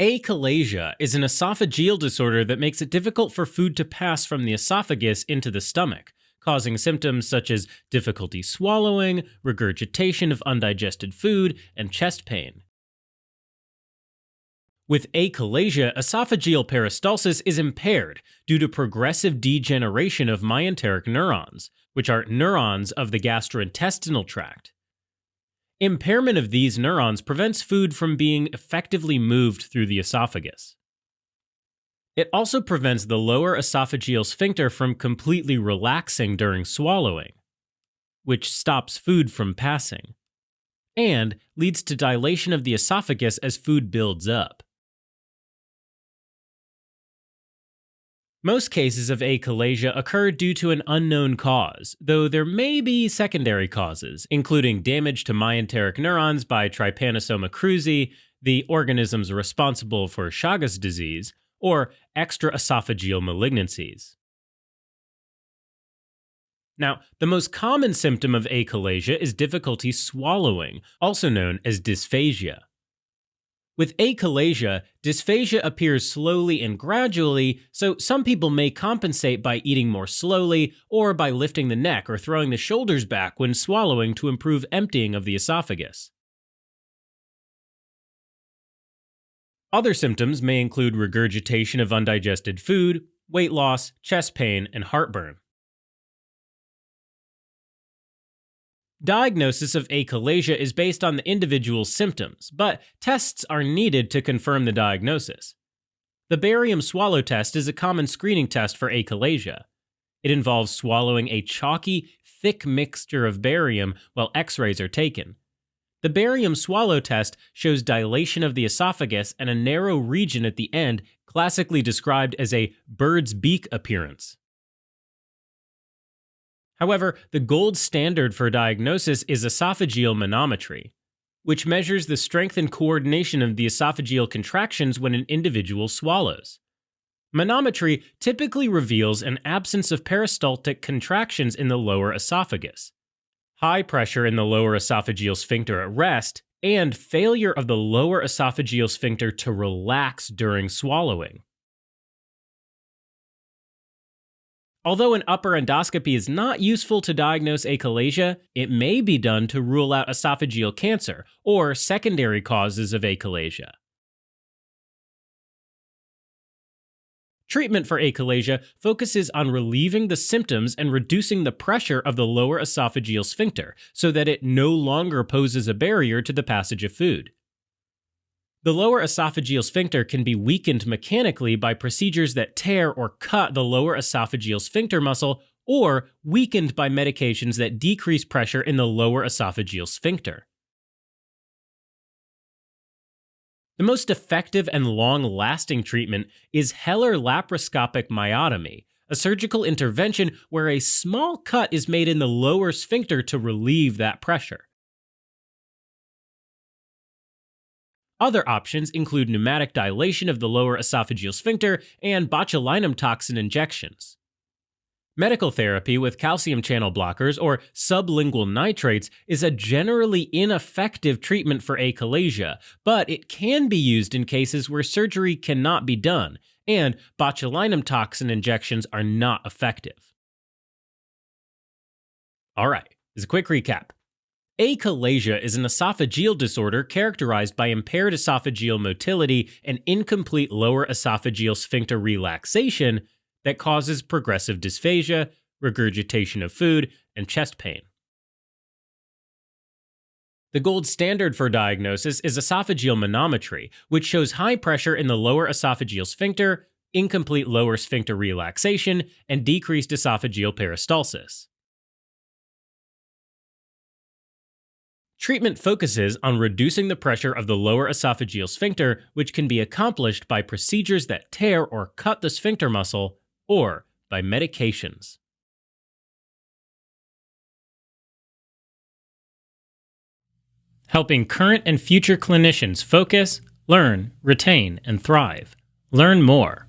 Achalasia is an esophageal disorder that makes it difficult for food to pass from the esophagus into the stomach, causing symptoms such as difficulty swallowing, regurgitation of undigested food, and chest pain. With achalasia, esophageal peristalsis is impaired due to progressive degeneration of myenteric neurons, which are neurons of the gastrointestinal tract. Impairment of these neurons prevents food from being effectively moved through the esophagus. It also prevents the lower esophageal sphincter from completely relaxing during swallowing, which stops food from passing, and leads to dilation of the esophagus as food builds up. Most cases of achalasia occur due to an unknown cause, though there may be secondary causes, including damage to myenteric neurons by Trypanosoma cruzi, the organisms responsible for Chagas disease, or extraesophageal malignancies. Now, the most common symptom of achalasia is difficulty swallowing, also known as dysphagia. With achalasia, dysphagia appears slowly and gradually, so some people may compensate by eating more slowly or by lifting the neck or throwing the shoulders back when swallowing to improve emptying of the esophagus. Other symptoms may include regurgitation of undigested food, weight loss, chest pain, and heartburn. Diagnosis of achalasia is based on the individual's symptoms, but tests are needed to confirm the diagnosis. The barium swallow test is a common screening test for achalasia. It involves swallowing a chalky, thick mixture of barium while x rays are taken. The barium swallow test shows dilation of the esophagus and a narrow region at the end, classically described as a bird's beak appearance. However, the gold standard for diagnosis is esophageal manometry, which measures the strength and coordination of the esophageal contractions when an individual swallows. Manometry typically reveals an absence of peristaltic contractions in the lower esophagus, high pressure in the lower esophageal sphincter at rest, and failure of the lower esophageal sphincter to relax during swallowing. Although an upper endoscopy is not useful to diagnose achalasia, it may be done to rule out esophageal cancer or secondary causes of achalasia. Treatment for achalasia focuses on relieving the symptoms and reducing the pressure of the lower esophageal sphincter so that it no longer poses a barrier to the passage of food. The lower esophageal sphincter can be weakened mechanically by procedures that tear or cut the lower esophageal sphincter muscle or weakened by medications that decrease pressure in the lower esophageal sphincter. The most effective and long lasting treatment is Heller laparoscopic myotomy, a surgical intervention where a small cut is made in the lower sphincter to relieve that pressure. Other options include pneumatic dilation of the lower esophageal sphincter and botulinum toxin injections. Medical therapy with calcium channel blockers or sublingual nitrates is a generally ineffective treatment for achalasia, but it can be used in cases where surgery cannot be done, and botulinum toxin injections are not effective. All right, as a quick recap, Achalasia is an esophageal disorder characterized by impaired esophageal motility and incomplete lower esophageal sphincter relaxation that causes progressive dysphagia, regurgitation of food, and chest pain. The gold standard for diagnosis is esophageal manometry, which shows high pressure in the lower esophageal sphincter, incomplete lower sphincter relaxation, and decreased esophageal peristalsis. Treatment focuses on reducing the pressure of the lower esophageal sphincter, which can be accomplished by procedures that tear or cut the sphincter muscle or by medications. Helping current and future clinicians focus, learn, retain, and thrive. Learn more